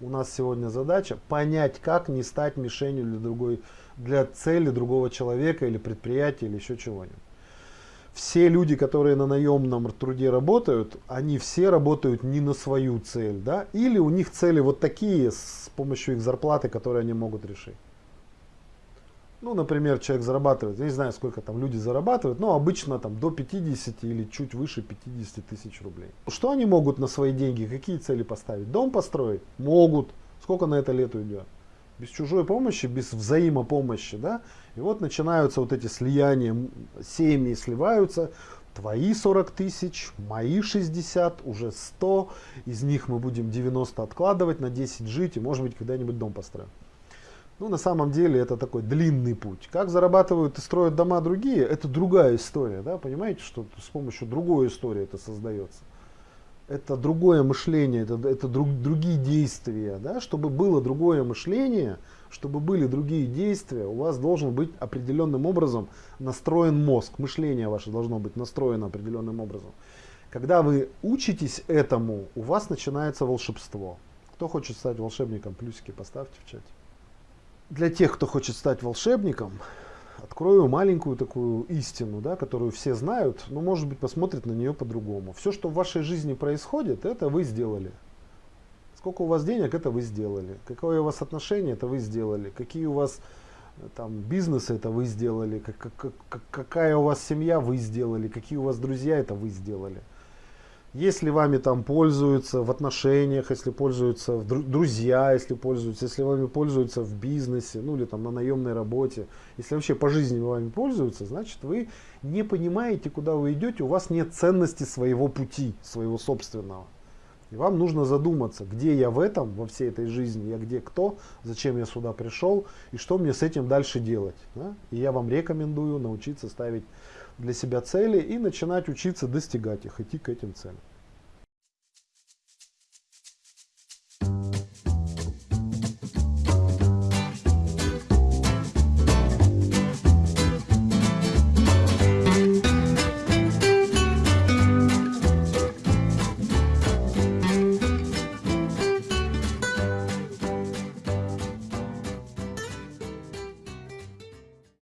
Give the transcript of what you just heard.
у нас сегодня задача понять, как не стать мишенью для, другой, для цели другого человека или предприятия или еще чего-нибудь. Все люди, которые на наемном труде работают, они все работают не на свою цель. Да? Или у них цели вот такие с помощью их зарплаты, которые они могут решить. Ну, например, человек зарабатывает, я не знаю, сколько там люди зарабатывают, но обычно там до 50 или чуть выше 50 тысяч рублей. Что они могут на свои деньги, какие цели поставить? Дом построить? Могут. Сколько на это лет уйдет? Без чужой помощи, без взаимопомощи, да? И вот начинаются вот эти слияния, семьи сливаются, твои 40 тысяч, мои 60, уже 100, из них мы будем 90 откладывать, на 10 жить и может быть когда-нибудь дом построим. Ну, на самом деле, это такой длинный путь. Как зарабатывают и строят дома другие, это другая история, да, понимаете, что с помощью другой истории это создается. Это другое мышление, это, это друг, другие действия, да, чтобы было другое мышление, чтобы были другие действия, у вас должен быть определенным образом настроен мозг, мышление ваше должно быть настроено определенным образом. Когда вы учитесь этому, у вас начинается волшебство. Кто хочет стать волшебником, плюсики поставьте в чате для тех, кто хочет стать волшебником, открою маленькую такую истину, да, которую все знают, но может быть посмотрят на нее по-другому. Все, что в вашей жизни происходит, это вы сделали. Сколько у вас денег, это вы сделали. Какое у вас отношение, это вы сделали. Какие у вас э, там бизнесы, это вы сделали. Как, как, как, какая у вас семья, вы сделали. Какие у вас друзья, это вы сделали. Если вами там пользуются в отношениях, если пользуются друзья, если пользуются, если вами пользуются в бизнесе, ну или там на наемной работе, если вообще по жизни вами пользуются, значит вы не понимаете, куда вы идете, у вас нет ценности своего пути, своего собственного. И вам нужно задуматься, где я в этом, во всей этой жизни, я где кто, зачем я сюда пришел и что мне с этим дальше делать. Да? И я вам рекомендую научиться ставить для себя цели и начинать учиться достигать их, идти к этим целям.